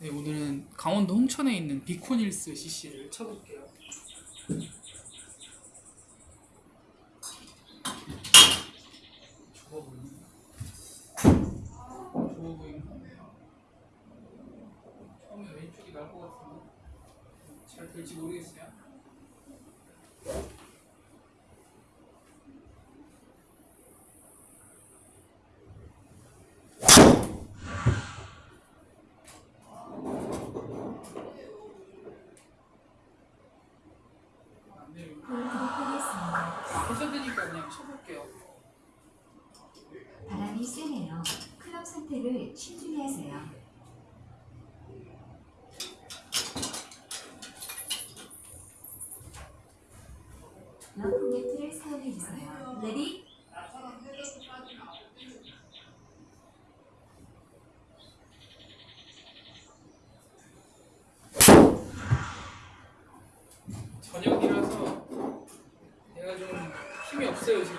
네, 오늘은 강원도 홍천에 있는 비코닐스 CC를 쳐볼게요. 좋아 보이네. 좋아 보이네. 처음에 왼쪽이 나을 것 같은데 잘 될지 모르겠어요. 안 돼요. 보여드리겠습니다. 벌써 되니까 그냥 쳐볼게요. 바람이 세네요. 클럽 신중히 하세요. 러프 매트를 사용해 주세요. ready? 저녁이라서 내가 좀 힘이 없어요 지금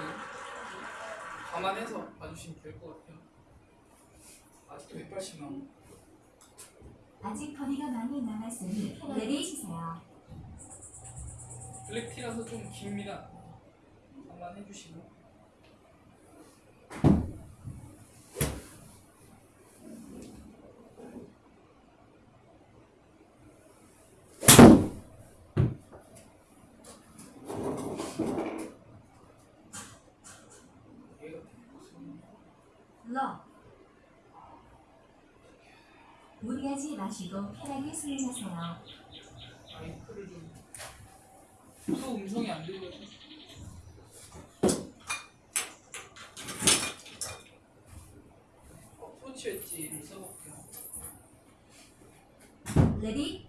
감안해서 봐주시면 될 것 같아요 아직도 180만 아직 거리가 많이 남았으니 주세요. 블랙티라서 좀 깁니다 감안해 주시고 얘가 무슨 러. 무리하지 마시고 편하게 좀또 음성이 안 들려서 어프로치 웨지를 써볼게요 ready?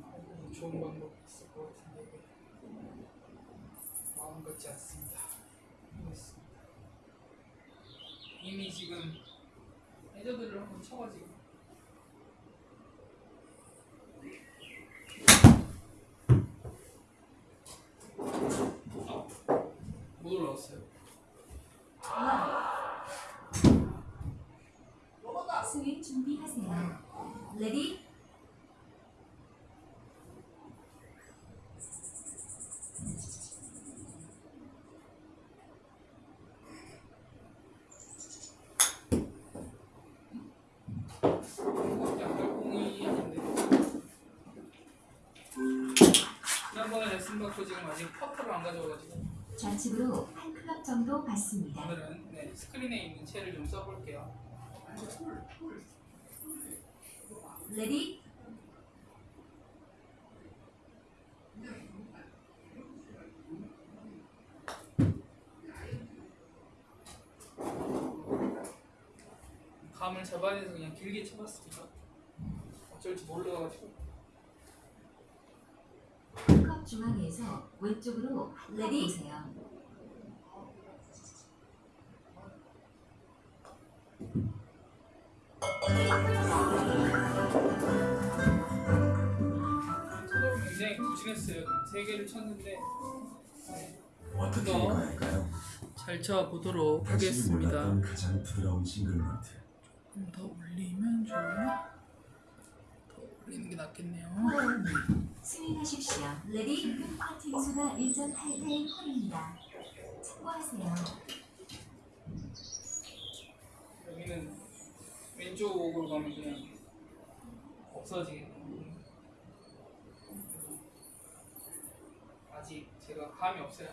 어, 좋은 방법 있을 것 같은데 마음 같지 않습니다. 이미 지금 해저드를 한번 쳐가지고 못 올라왔어요 러. 스윙 준비하세요. 레디? 약간 공이 아닌데 지난번에 레슨 받고 지금 아직 퍼터를 안 가져와가지고 좌측으로 한 클럽 정도 갔습니다. 오늘은 네, 스크린에 있는 채를 좀 써볼게요 ready? 돼서 그냥 길게 쳐봤습니다 어쩔지 몰라가지고. 컵 중앙에서 왼쪽으로 ready. 보세요. 서로 굉장히 부진했어요. 세 개를 쳤는데. 어떻게 이거 읽어야 할까요? 잘 쳐보도록 하겠습니다. 가장 부드러운 싱글멘트. 좀 더 올리면 좋나? 더 올리는 게 낫겠네요 스윙하십시오. 레디? 팅수가 1.8타임 홀입니다. 참고하세요. 여기는 왼쪽으로 가면 그냥 없어지겠네요 아직 제가 감이 없어요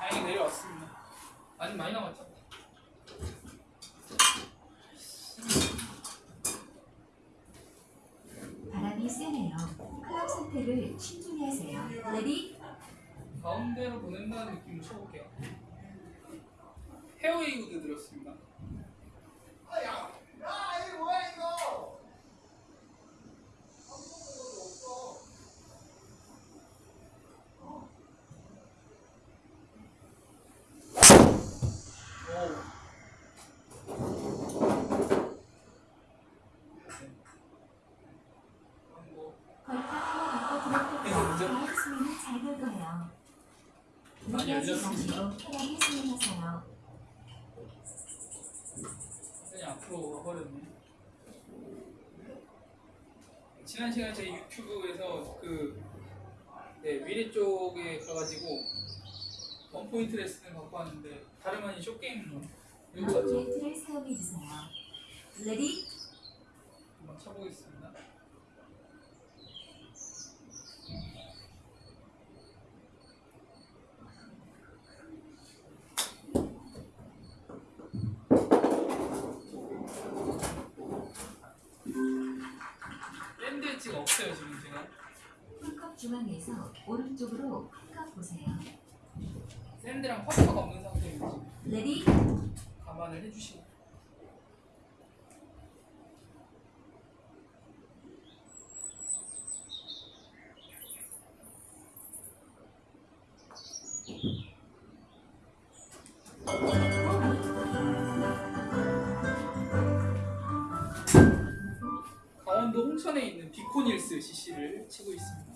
다행히 내려왔습니다 아직 많이 남았죠? 바람이 세네요. 클럽 하세요. ready? 가운데로 보낸다는 느낌으로 쳐볼게요. 페어웨이 우드 들었습니다. 지나치지 열렸습 마시고 편하게 스윙하세요. 그냥 앞으로 와버렸네. 지난 시간에 제 유튜브에서 그 네, 미래 쪽에 가가지고 원포인트 레슨을 받고 왔는데 다름 아닌 short game으로 이거 맞죠? 포인트를 사용해 주세요. ready 한번 쳐보겠습니다. 없어요 지금 제가. 풀컵 중앙에서 오른쪽으로 풀컵 보세요. 샌드랑 퍼터가 없는 상태인지 레디? 감안을 해주시고 비코닐스 CC를 치고 있습니다.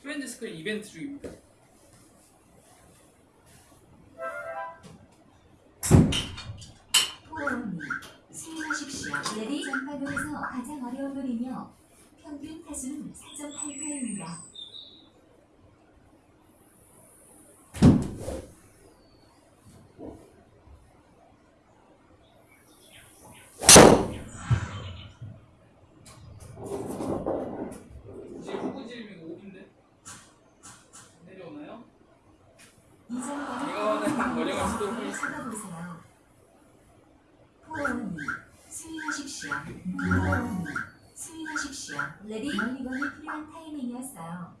프렌즈 스크린 이벤트 중입니다. 포옹이 스윙하십시오. 레디 전반으로서 가장 어려운 홀이며 평균 타수는 4.8타입니다. 이제 후구지름이 5인데 내려오나요? 이전과는 제가 원하는 어려운 시도를 하겠습니다. 찾아보세요. 포옹이 스윙하십시오. 포옹이 스윙하십시오. 레디 멀리건이 필요한 타이밍이었어요.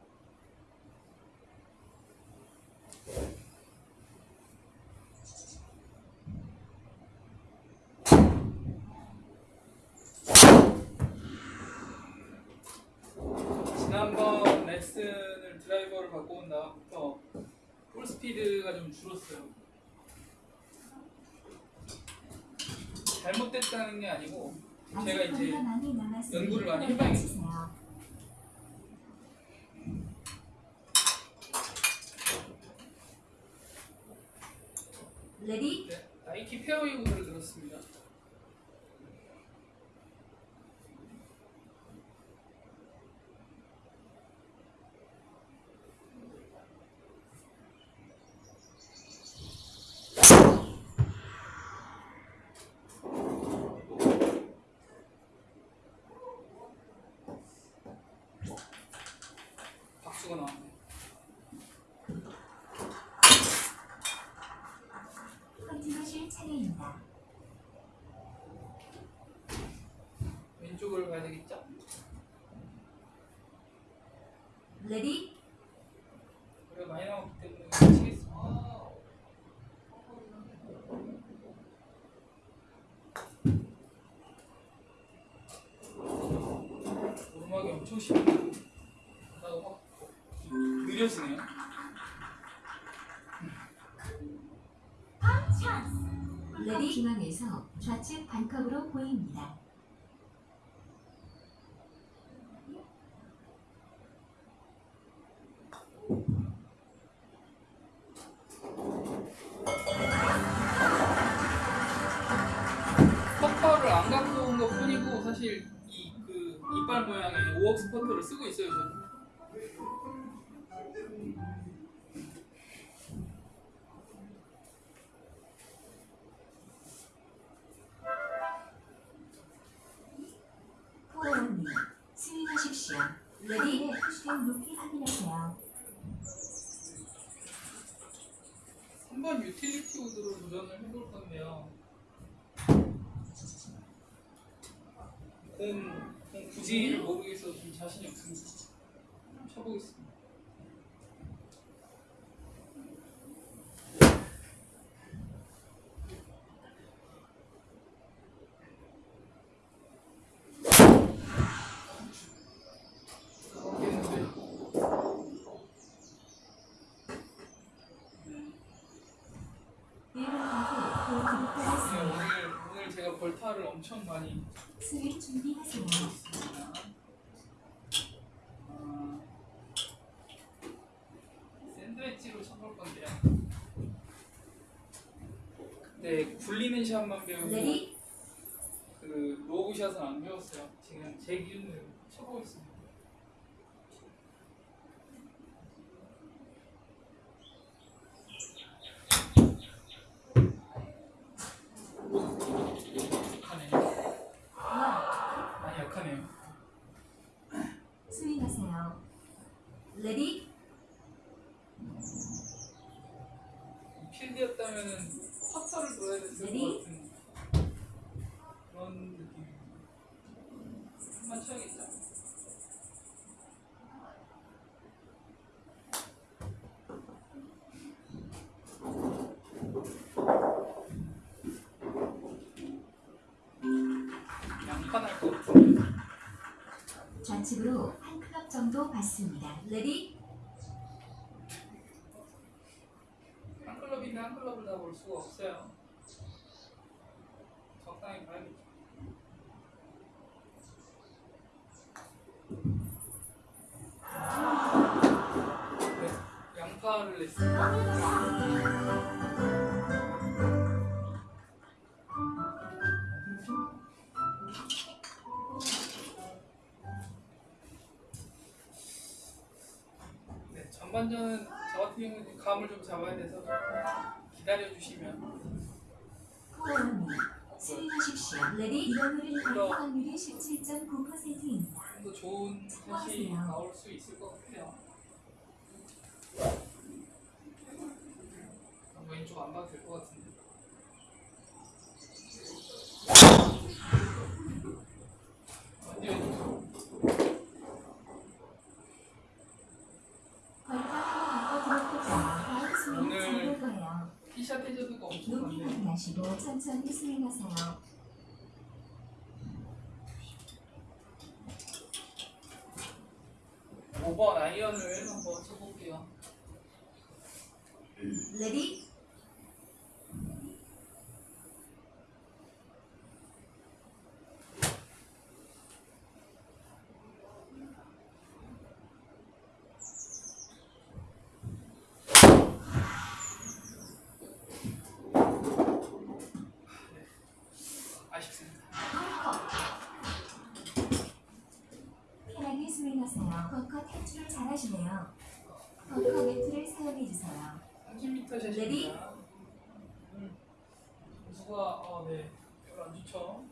지난번 레슨을 드라이버를 바꿔 온 다음부터 볼 스피드가 좀 줄었어요. 잘못됐다는 게 아니고 제가 이제 연구를 많이 해봐야겠어요. ready 네, 나이키 페어웨이 구슬을 들었습니다. 박수가 나왔네. 컨티nu실 차례입니다. 왼쪽을 가야 되겠죠? 레디 그래 많이 나왔기 때문에 치겠습니다. 오르막이 엄청 심해. 나도 확 느려지네요. 레디 중앙에서 좌측 반컵으로 보입니다. 스퍼터를 쓰고 있어요 저는. 높이 확인하세요. 3번 유틸리티 우드로 도전을 해볼 건데요. 공, 공 굳이를 모르겠어서 좀 자신이 없습니다. 쳐보겠습니다. 오늘 오늘 제가 벌타를 엄청 많이 준비하세요. 했습니다. 아, 샌드 쳐볼 건데요. 네, 샷만 배우고 ready 그 로브 샷은 안 배웠어요. 지금 제 기준으로 쳐보고 있습니다. 스윙하세요. 레디 필드였다면은 커터를 넣어야 레 정도 받습니다. 레디 한 클럽인데 한 클럽을 다 볼 수가 없어요. 네, 전반전은 저 같은 경우는 감을 좀 잡아야 돼서 기다려 주시면 스윙하십시오. ready 이번 홀은 버디 확률이 17.9%입니다. 좀 더 좋은 샷이 나올 수 있을 것 같아요. 아, 왼쪽 안 봐도 될 것 같은데. 완전 왼쪽. 걸카 하나 바꿔 들어볼게요. 다음 스윙 오늘- 잘볼 거예요. 티샷 해저드가 엄청 높이 확인하시고 천천히 스윙하세요. 오번 아이언을 한번 쳐볼게요. 레디 벙커 탈출을 잘하시네요. 벙커 매트를 사용해 주세요. 30m 샷입니다. 음, 점수가 어, 네, 별로 안 좋죠.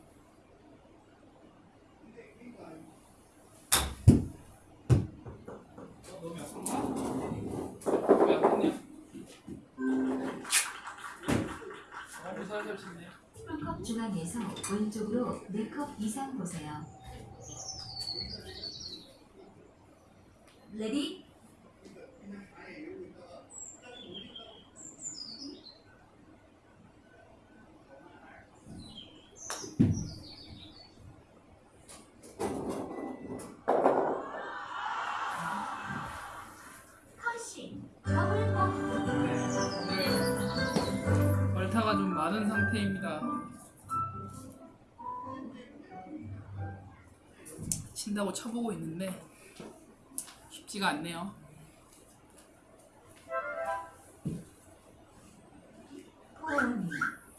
어, 너무 약한가? 왜 약했냐? 너무 살살 치네. 풀컵 중앙에서 왼쪽으로 4컵 이상 보세요. 레디 벌타가 좀 많은 상태입니다. 친다고 쳐보고 있는데 쉽지가 않네요. 코어니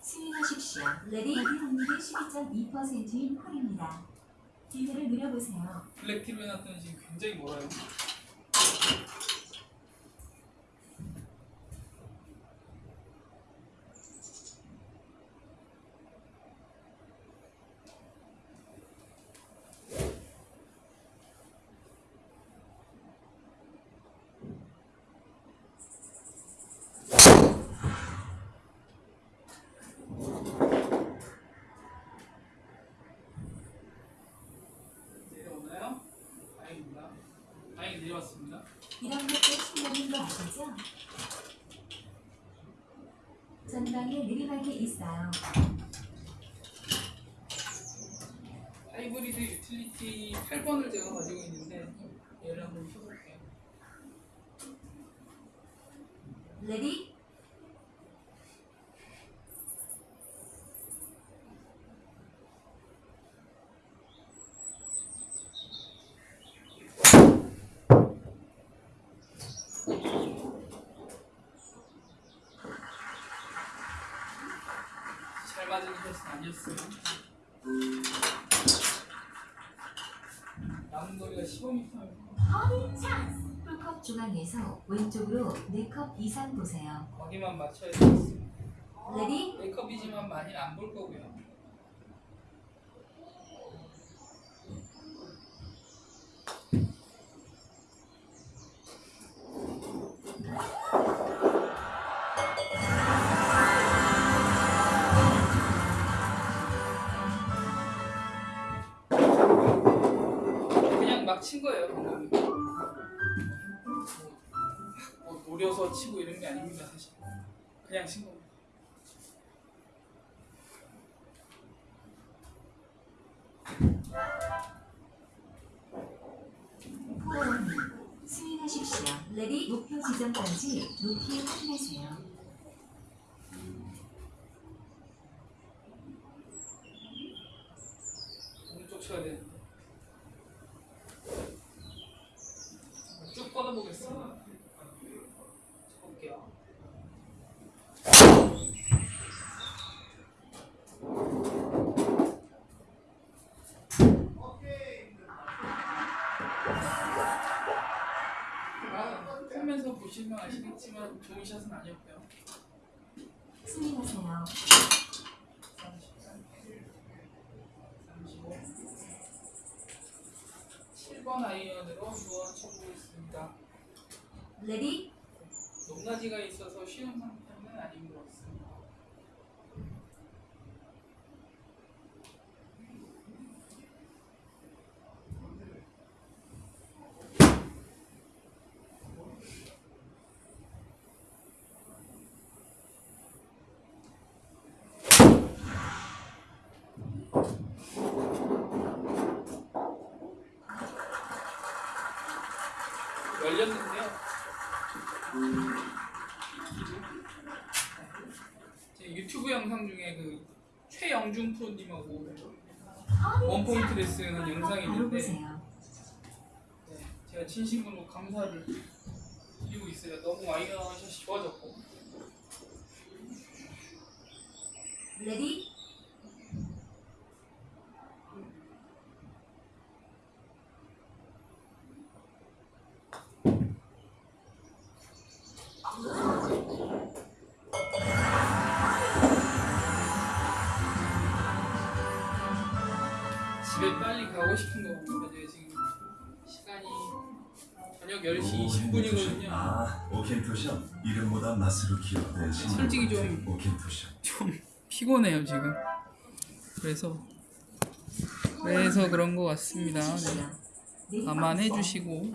스윙하십시오. ready 버디 확률이 12.2%인 홀입니다. 기회를 누려보세요. 블랙 티로 해놨더니 지금 굉장히 멀어요. 다행입니다. 다행히 내려왔습니다. 이런 것도 실력인 거 아시죠? 전방에 내리막이 있어요. 하이브리드 유틸리티 8번을 제가 가지고 있는데 얘를 한번 켜볼게요. ready 맞은 샷은 아니었어요. 남은 거리가 15m. 홀컵 중앙에서 왼쪽으로 4컵 이상 보세요. 거기만 맞춰야 되겠어요. ready 네, 네 컵이지만 많이 안 볼 거고요. 막 친 거예요. 뭐 노려서 치고 이런 게 아닙니다, 사실. 그냥 친 겁니다. 포원 스윙하십시오. ready 목표 지점까지 높이 힘내세요. 오른쪽 쳐야 되는데 쭉 뻗어보겠습니다 쳐볼게요 풀면서 보시면 아시겠지만 좋은 샷은 아니었고요 스윙하세요. 7번 아이언으로 주어 쳐보겠습니다. 레디 높낮이가 있어서 쉬운 상태는 아닌 것 같습니다. 열렸는데요. 제 유튜브 영상 중에 그 최영중 프로님하고 원 포인트 레슨 한 영상이 있는데. 네, 제가 진심으로 감사를 드리고 있어요. 너무 아이언샷이 좋아졌고 ready 맛으로 기억된 신경 솔직히 좀-. 좀 피곤해요 지금. 그래서 그래서 그런 것 같습니다. 네. 네. 감안해 주시고.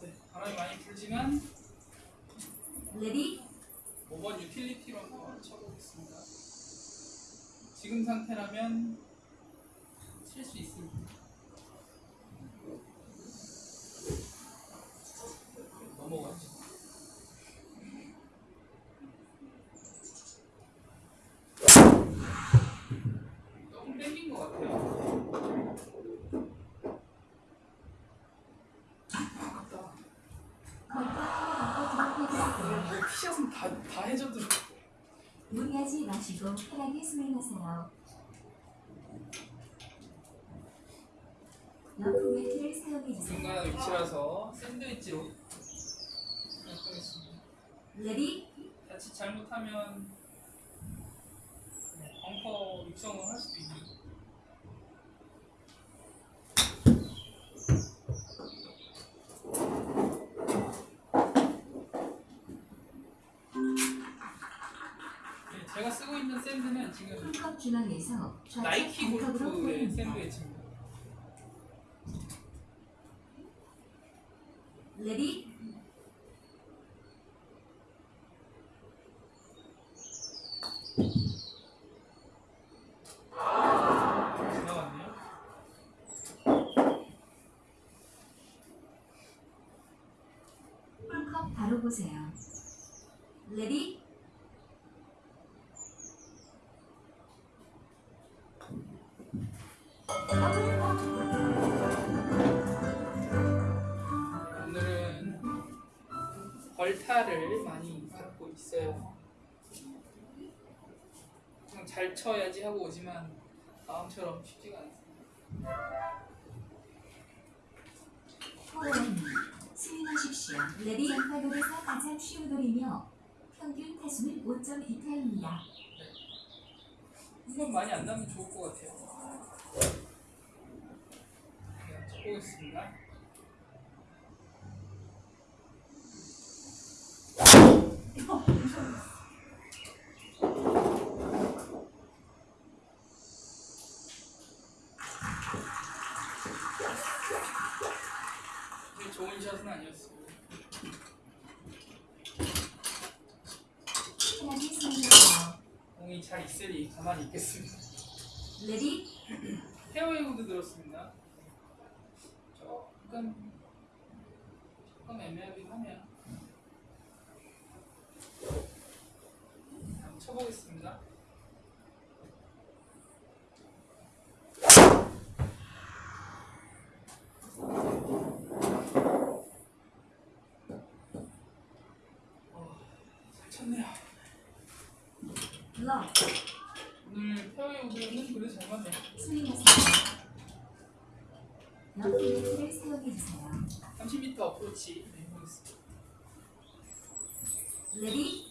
네, 바람이 많이 불지만 ready 5번 유틸리티로 한번 쳐보겠습니다. 지금 상태라면 칠 수 있습니다. 넘어가죠. 너무 땡긴 것 같아요. 아깝다. 뭐 티샷은 다, 다 해줘도 무리하지 마시고 편하게 스윙하세요. 러프 매트를 사용해 주세요. 중간 위치라서 샌드웨지로 하겠습니다. ready 자칫 잘못하면 네, 벙커 입성을 할 수도 네, 제가 쓰고 있는 샌드는 지금 풀컵 중앙에서 나이키 골프의 보입니다. 샌드위치입니다. 레디 오늘은 벌타를 많이 받고 있어요. 잘 쳐야지 하고 오지만 마음처럼 쉽지가 않습니다. 음. 스윙하십시오. ready. 파5홀에서 가장 쉬운 홀이며 평균 타수는 5.2타입니다. 이건 많이 안 나면 좋을 것 같아요. 네, 쳐보겠습니다. 근데 좋은 샷은 아니었어요. 스윙하세요. 공이 잘 있으니 가만히 있겠습니다. 레디 페어웨이 우드 들었습니다. 조금 조금 애매하긴 하네요. 한번 쳐보겠습니다. 어, 잘 쳤네요. 러 오늘 페어웨이 우드는 그래도 잘 맞네요. 스윙하세요. 러프 매트를 사용해주세요. 30m 어프로치 네. ready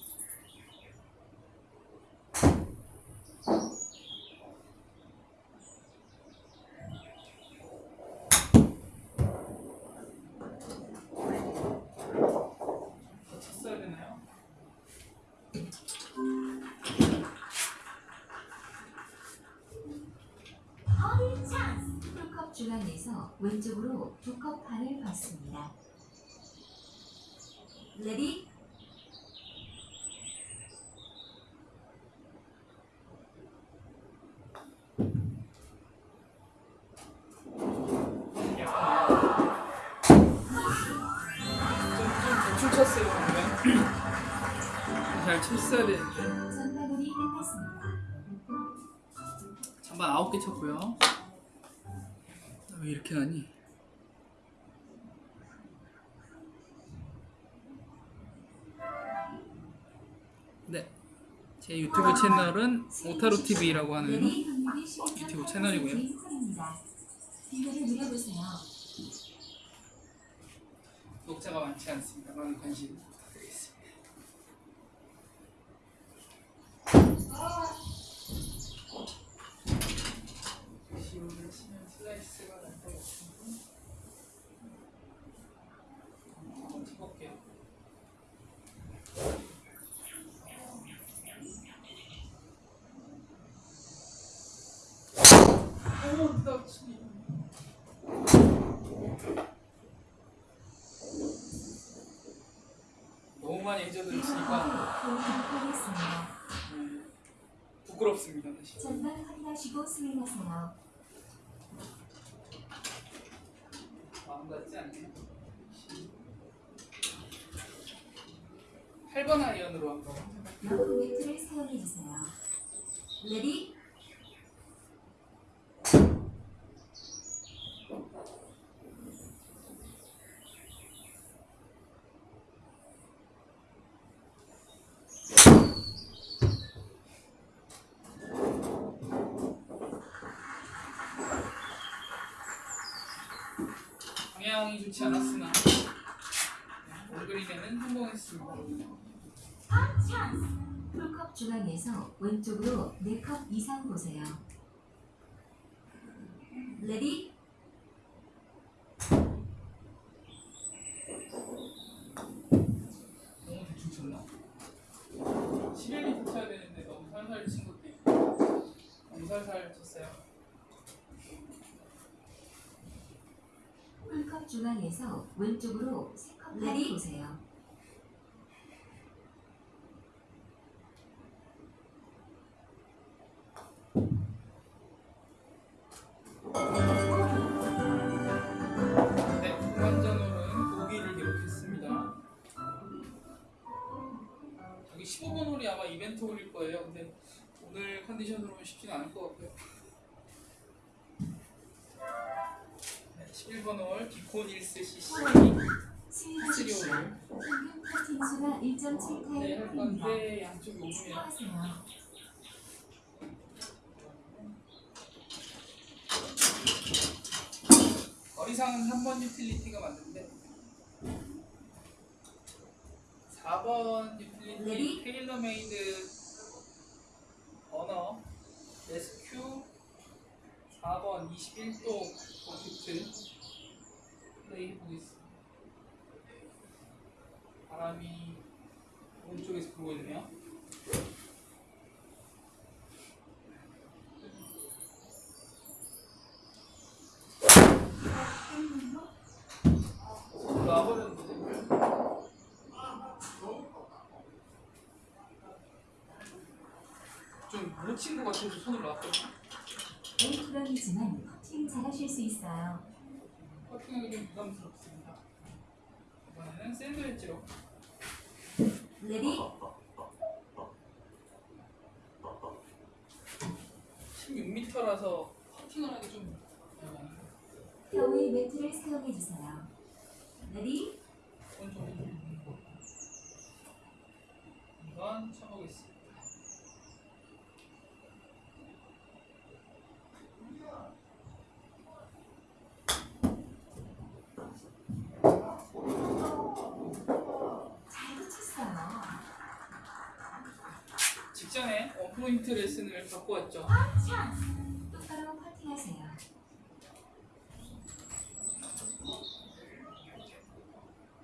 중앙에서 왼쪽으로 두컵 반을 받습니다. 레디 쳤어요. 잘 쳤어야 되는데. 끝났습니다. 전반 9개 쳤고요. 왜 이렇게 나니? 네. 제 유튜브 채널은 오타루 TV라고 하는 12점 유튜브 채널이고요. 구독자가 많지 않습니다. 많은 관심 부탁드리겠습니다. 시오를 치면 슬라이스가 날 것 같은데 한번 쳐볼게요. 오, 나 치니. 너무 많이 치니까 하겠습니다. 음, 부끄럽습니다. 전방 확인하시고 스윙하세요. 마음 같지 않네요. 8번 아이언으로 한번 럭키 매트를 사용해주세요. ready 방향이 좋지 않았으나 온그린에는 성공했습니다. 홀컵 중앙에서 왼쪽으로 4컵 이상 보세요. ready 너무 대충 쳤나? 11m 쳐야 되는데 너무 살살 친 것도 있고 너무 살살 쳤어요. 홀컵 중앙에서 왼쪽으로 3컵 ready 보세요. 네, 후반전으로는 보기를 기록했습니다. 여기 15번 홀이 아마 이벤트 홀일 거예요. 근데 오늘 컨디션으로는 쉽지는 않을 것 같고요. 네, 11번 홀 기콘 1스 CC 스윙하십시오. 스리오를 평균 퍼팅 수가 1.7타임 네, 할 풀입니다. 건데 양쪽이 5분이에요. 수고하세요. 거리상은 3번 유틸리티가 맞는데 4번 유틸리티 레디? 테일러메이드 언어 SQ 4번 21도 버킷트 플레이 해보겠습니다 바람이 오른쪽에서 불고 있네요. 놔버렸는데 좀못 친것 같아서 손을 놨거든요 에이프런이지만 퍼팅 잘하실 수 있어요. 퍼팅하기 좀 부담스럽습니다. 이번에는 샌드웨지로. ready 16m라서 퍼팅을 하기 좀 어려워요. 페어웨이 매트를 사용해 주세요. ready 이건 쳐보겠습니다 받고 왔죠. 똑바로 퍼팅하세요.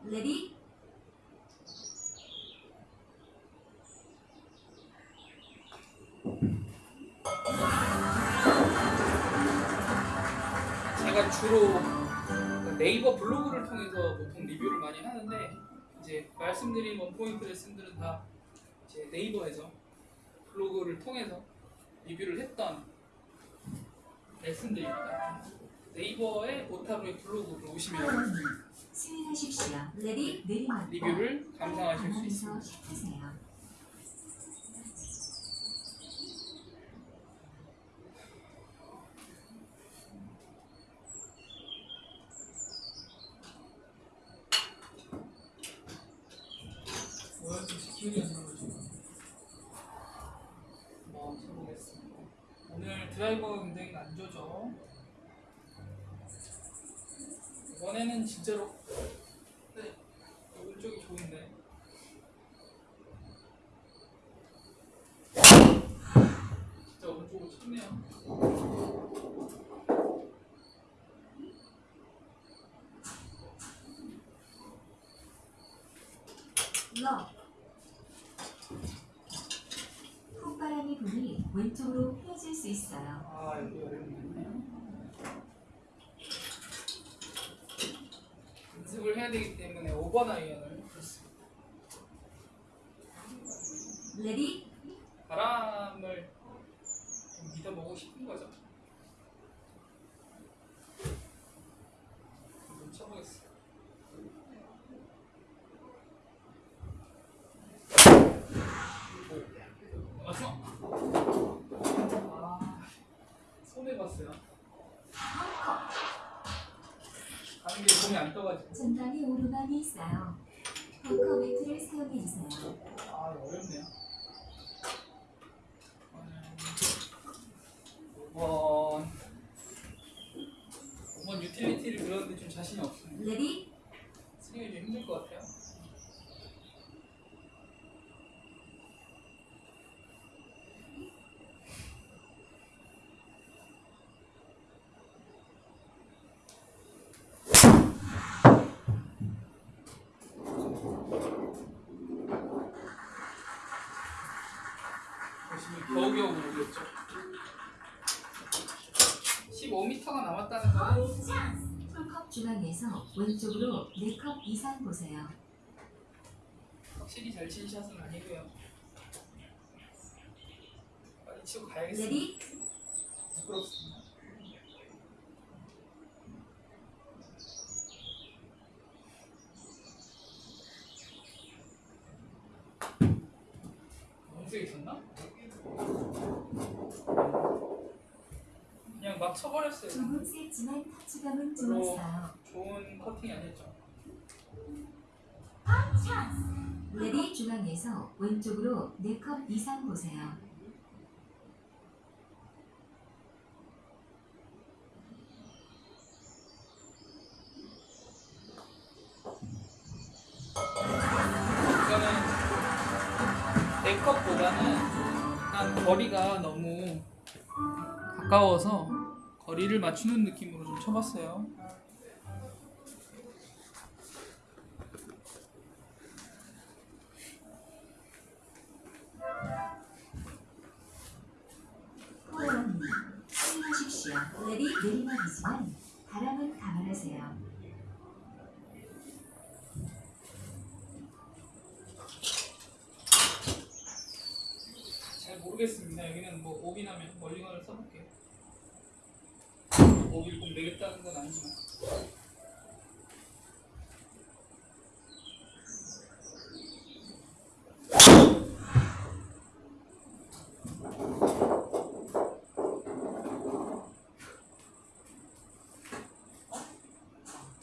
ready? 제가 주로 네이버 블로그를 통해서 보통 리뷰를 많이 하는데 이제 말씀드린 원포인트 레슨들은 다 이제 네이버에서 블로그를 통해서 리뷰를 했던 레슨들입니다. 네이버의 오타브의 블로그를 오시면 리뷰를 감상하실 수 있습니다. hit하세요. 뭐야 좀 기억이 안 나가지고 한번 쳐보겠습니다. 오늘 드라이버가 굉장히 안 좋죠. 이번에는 진짜로 네 오른쪽이 좋은데 진짜 오른쪽으로 쳤네요. 러 콧바람이 부니 왼쪽으로 휘어질 수 있어요. 아 여기 어렵네. 연습을 해야 되기 때문에 5번 아이언을 했습니다. Ready 바람을 좀 믿어보고 싶은 거죠. 한번 쳐보겠습니다. 오, 맞어. 아, 손해 봤어요. 가는 게 공이 안 떠가지고. 전방에 오르막이 있어요. 벙커 매트를 사용해 주세요. 아 어렵네요. 이번 5번 유틸리티를 그렸는데 좀 자신이 없습니다. 레디 쓰기가 좀 힘들 것 같아요. 겨우겨우 모르겠죠. 15m가 남았다는 거는 홀컵 중앙에서 왼쪽으로 4컵 이상 보세요. 확실히 잘 친 샷은 아니고요. 빨리 치고 가야겠습니다. Ready 부끄럽습니다. 너무 세게 쳤나? 그냥 셌지만 터치감은 별로 좋았어요. 좋은 퍼팅이 아니었죠. Ready 중앙에서 왼쪽으로 4컵 이상 보세요. 이거는 내 컵보다는 약간 거리가 너무 가까워서 거리를 맞추는 느낌으로 좀 쳐봤어요. 내리막이지만 바람은 감안하세요. 잘 모르겠습니다. 여기는 뭐 오비나면 멀리건을 써볼게요. 오비를 꼭 내겠다는 건 아니지만.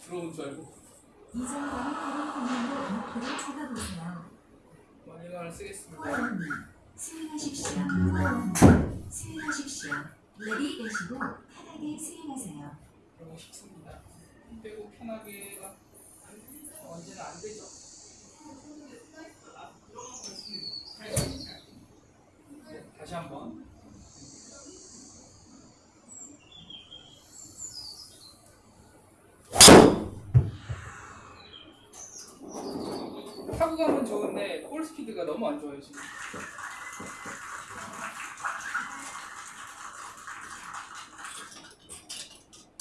들어온 줄 알고 이전과는 다른 방향으로 목표를 잡아보세요. 멀리건을 쓰겠습니다. 호연님, 스윙하십시오. 스윙하십시오. Ready 내쉬고 편하게 스윙하세요. 그러고 싶습니다. 힘 빼고 편하게가 언제나 안 되죠. 네, 다시 한번. 타구감은 좋은데 볼 스피드가 너무 안 좋아요 지금.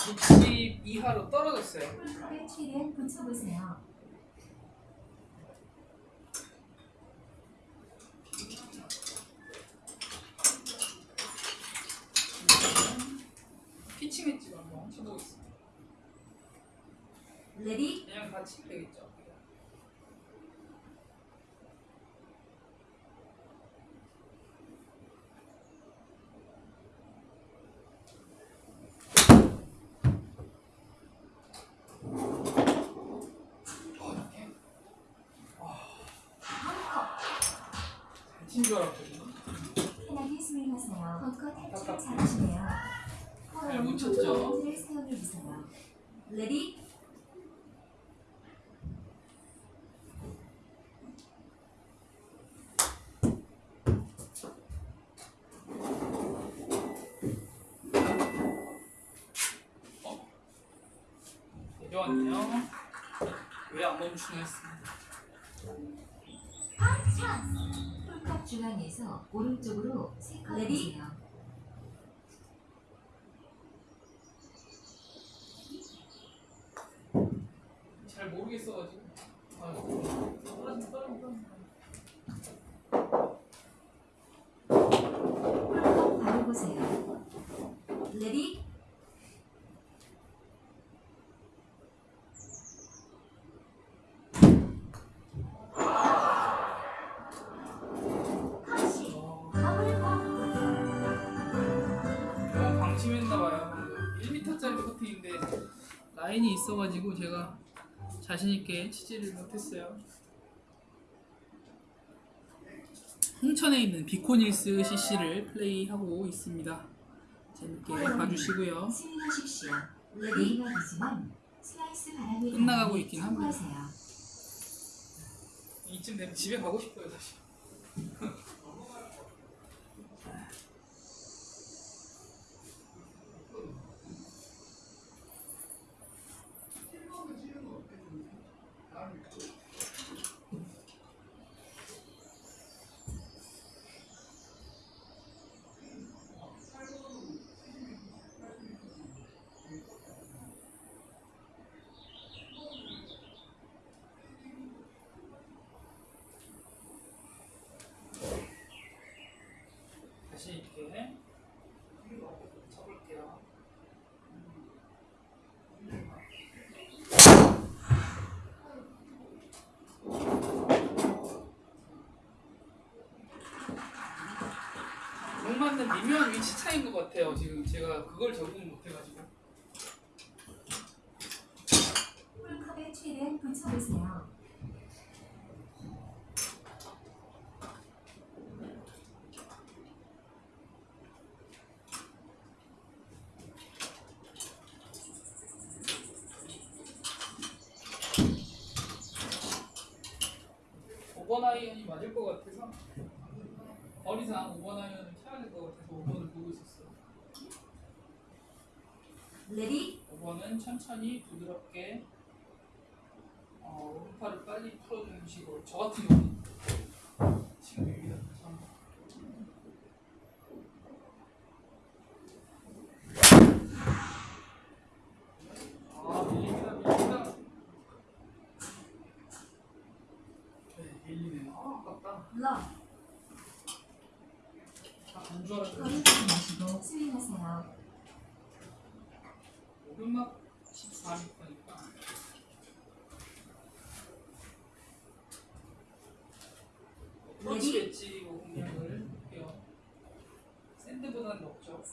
육십 이하로 떨어졌어요. 최대한 붙여보세요. 피칭 엣지로 한번 쳐보겠습니다. 레디 그냥 다 치면 되겠죠. 잘친 줄 알았거든요. 편하게 수행하세요. 벙커 탈출을 잘하시네요. 잘 묻혔죠? 를 사용해 주세요. Ready 내려왔네요. 왜 안 멈추나 했습니다. 홀컵 중앙에서 오른쪽으로 세 컵 보세요. 라인이 있어가지고 제가 자신 있게 치지를 못했어요. 홍천에 있는 비코닐스 CC를 플레이하고 있습니다. 재밌게 봐주시고요. 끝나가고 있긴 합니다. 이쯤 되면 집에 가고 싶어요 사실. 맞는 미묘한 위치 차이인 것 같아요. 지금 제가 그걸 적응을 못해가지고. 홀컵에 최대한 붙여보세요. 5번 아이언이 맞을 것 같아서 거리상 5번 아이언을 쳐야 될 것 같아서 5번을 보고 있었어요. Ready 5번은 천천히 부드럽게 어, 오른팔을 빨리 풀어주는 식으로 저 같은 경우는 지금 여기다 다시 한번 아 밀립니다 밀립니다 네 밀리네요 아 아깝다 러 아안 좋아하는 거리 두지 마시고 스윙하세요. 오르막 14m니까 터치 엣지 공략을 해요 샌드보다는 높죠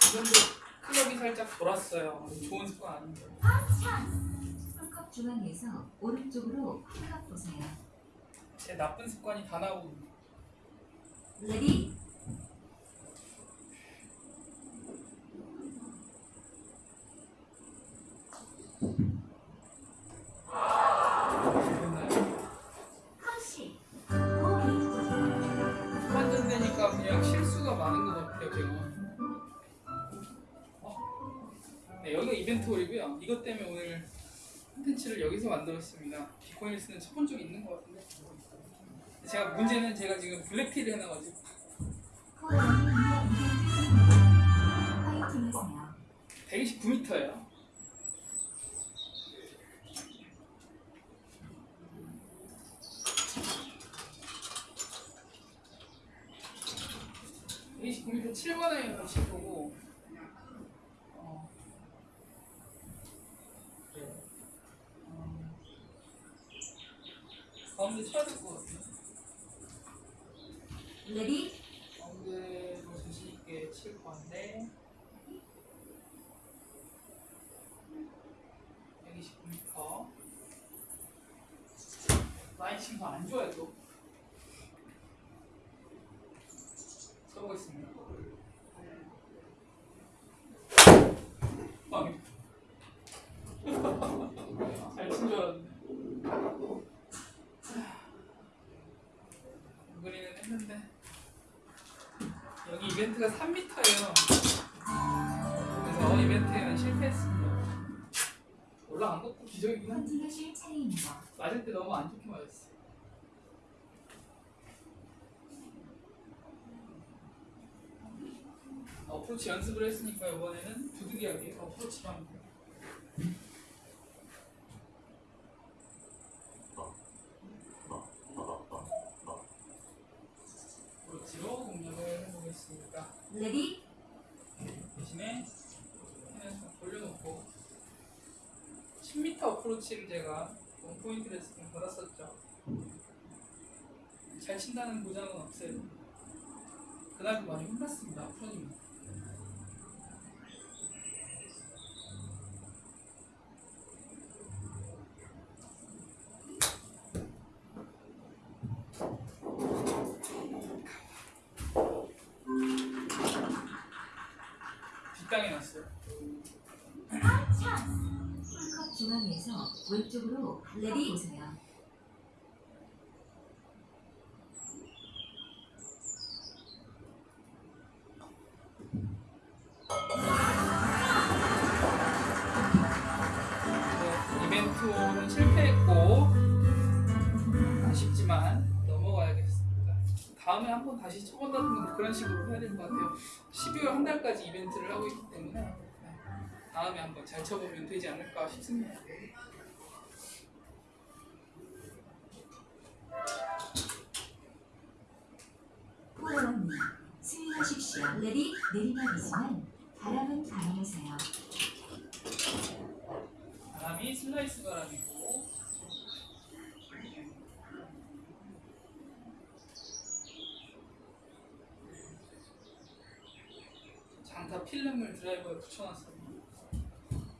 지금도 살짝 돌았어요 좋은 습관 아닌데 홀컵 중앙에서 오른쪽으로 클럽 보세요. 제 나쁜 습관이 다 나오고 있네. Ready 만들었습니다. 비코인을 쓰는 첫 번째가 있는 것 같은데. 제가 문제는 제가 지금 블랙피를 해놔가지고 코어는 파이팅 하세요. 129m예요. 이 29m 7만 원에 가실 거고 어, 네. 어, 가운데 쳐야 될것 같아요. 레디 가운데로 자신 있게 칠 건데 129m 라인 친구 안 좋아요 또 써보겠습니다 망해 잘친 줄 알았는데 은근히는 했는데 여기 이벤트가 3m예요. 그래서 이벤트에는 실패했습니다. 올라간 것도 기적이긴 한데. 맞을 때 너무 안 좋게 맞았어. 어프로치 연습을 했으니까 이번에는 부득이하게 어프로치로 합니다. 어프로치로 공략을 해보겠습니다. Ready 대신에 그냥 좀 돌려놓고 10m 어프로치를 제가 원포인트 레슨 을 받았었죠. 잘 친다는 보장은 없어요. 그날도 많이 혼났습니다 프로님 왼쪽으로 Ready 보세요. 네, 이벤트는 실패했고 아쉽지만 넘어가야겠습니다. 다음에 한번 다시 쳐본다든가 그런 식으로 해야 될 것 같아요. 12월 한 달까지 이벤트를 하고 있기 때문에 네, 다음에 한번 잘 쳐보면 되지 않을까 싶습니다. 포로원님 스윙하십시오. Ready 내리막이지만 바람을 감안하세요. 바람이 슬라이스 바람이고 장타 필름을 드라이버에 붙여놨어요.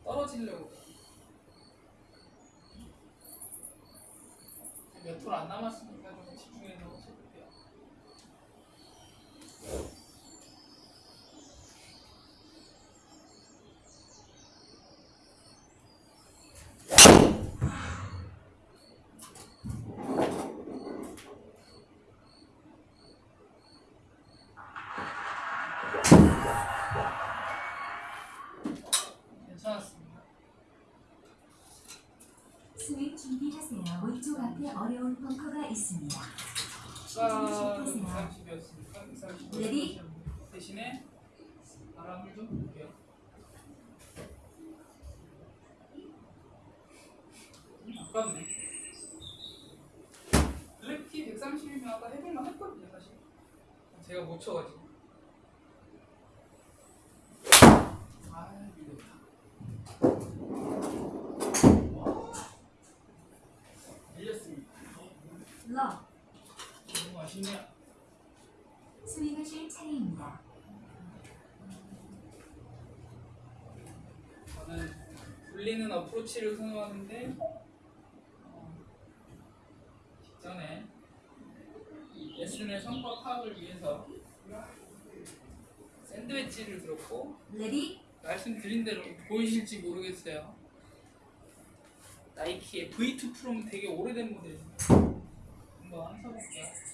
떨어지려고. 몇톨안 남았으니까 준비하세요. 오쪽 앞에 어려운 벙커가 있습니다. 자, 30몇, 30, 30, 30, 스윙하실 차례입니다. 저는 굴리는 어프로치를 선호하는데 어, 직전에 이 레슨의 성과 파악을 위해서 샌드웨지를 들었고 Ready 말씀드린 대로 보이실지 모르겠어요. 나이키의 V2 프로는 되게 오래된 모델입니다. 한번 써볼게요.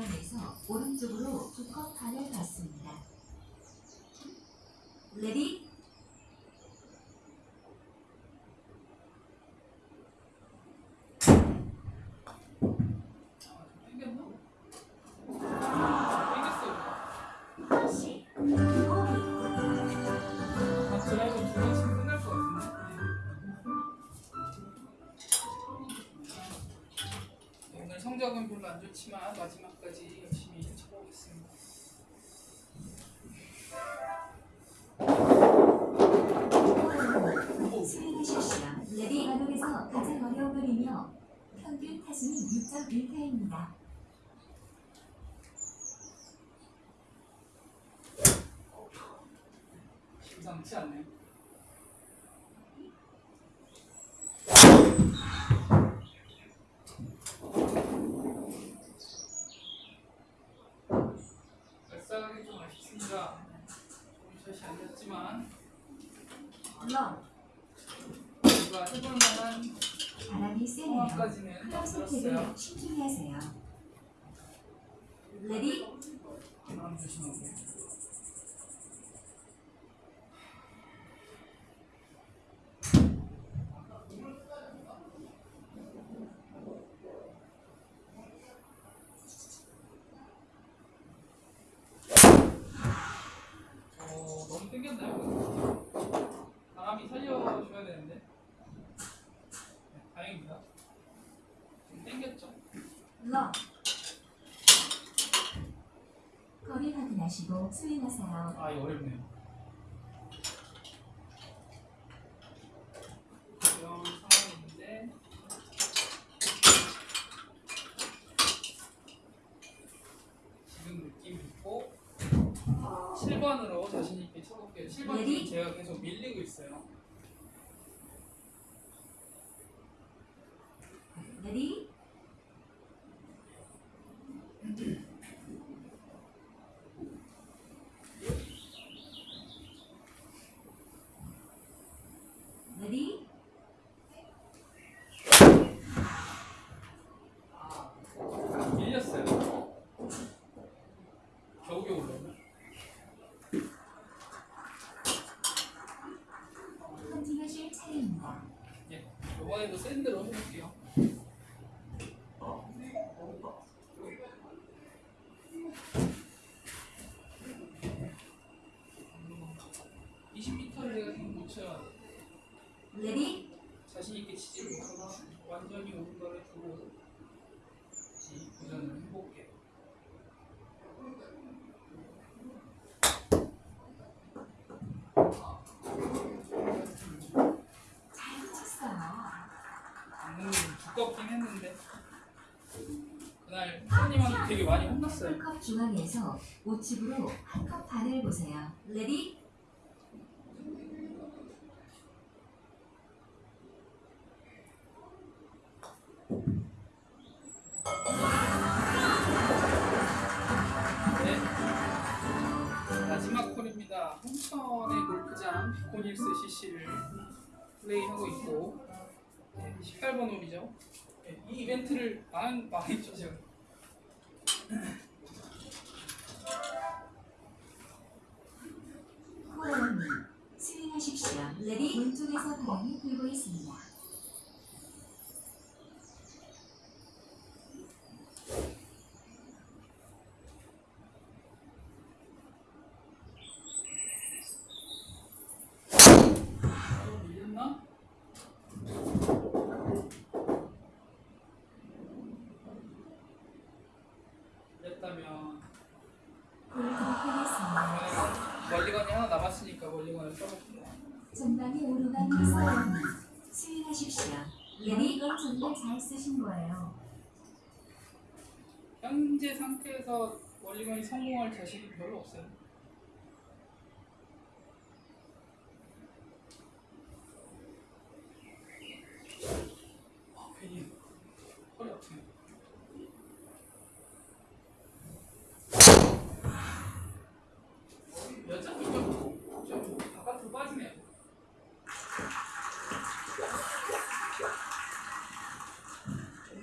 중앙에서 오른쪽으로 두컵 반을 받습니다. 레디 성적은 별로 안 좋지만 마지막 타수는 6.1타입니다. 심상치 않네요. 발사하기 좀 아쉽습니다. 샷이 아니었지만 러 우리가 해볼 만한 바람이 세네요. 클럽. 선택을 신중히 하세요. 레디 바람 조심하고. 어, 너무 땡겼나요? 바람이 살려줘야 되는데. 네, 다행입니다. 좀 땡겼죠? 러 거리 확인하시고 스윙하세요. 아, 이거 어렵네요. 이런 상황인데 지금 느낌 있고 7번으로 자신 있게 쳐볼게요. 7번 레디? 지금 제가 계속 밀리고 있어요. 레디 레디 밀렸어요. 겨우겨우 올랐네. 퍼팅하실 차례입니다. 예, 이번에도 샌드로 해볼게요. 어, 20m를 내가 지금 못 쳐야 돼. Ready 자신 있게 치지 못하고 완전히 오른 한컵 중앙에서 우측으로 한 컵 반을 보세요. 레디? 네. 마지막 홀입니다. 홍천의 골프장 101cc를 플레이하고 있고 18번 홀이죠. 네, 이 이벤트를 많이 많이 죠 코어원님 스윙하십시오. Ready 오른쪽에서 바람이 불고 있습니다. 밀렸다면 멀리건이 하나 남았으니까 멀리건을 써볼게요. 전방에 오르막 코어원님 스윙하십시오. Ready 이건 정말 잘 쓰신 거예요. 현재 상태에서 멀리건이 성공할 자신이 별로 없어요. 아, 괜히 허리 아프네. 여자분 좀, 좀 바깥으로 빠지네요. 좀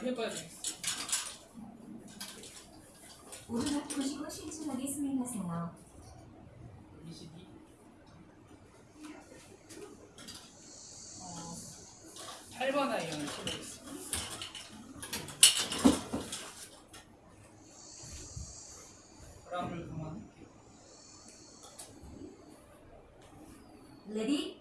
더 연구를 해봐야 되겠어. 오르막 보시고 신중하게 스윙하세요. 22. 어, 8번 아이언을 쳐보겠습니다. 바람을 감안할게요. 레디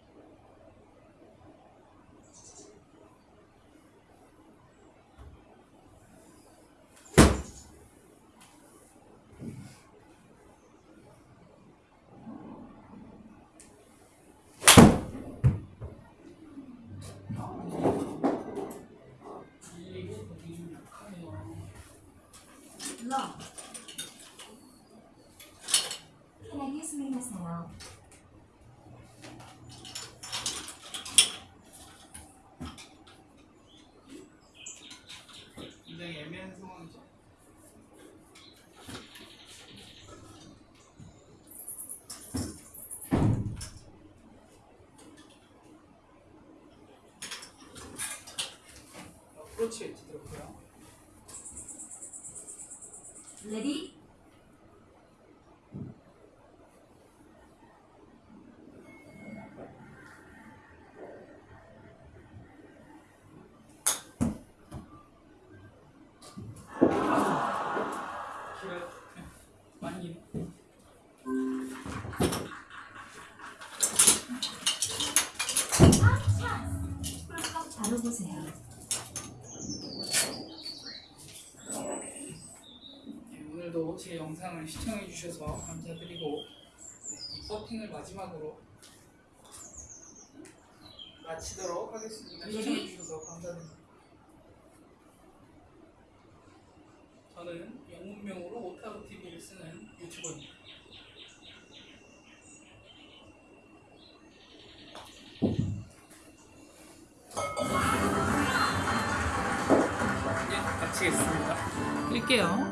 이게 되게 좀 약하네요. 러 편하게 스윙하세요. 굉장히 애매한 상황이죠. 어프로치 웨지 들었고요. 레 제 영상을 시청해 주셔서 감사드리고 네, 이 서핑을 마지막으로 마치도록 하겠습니다. 시청해 주셔서 감사드립니다. 저는 영문명으로 오타로 TV를 쓰는 유튜버입니다. 네, 마치겠습니다. 끌게요.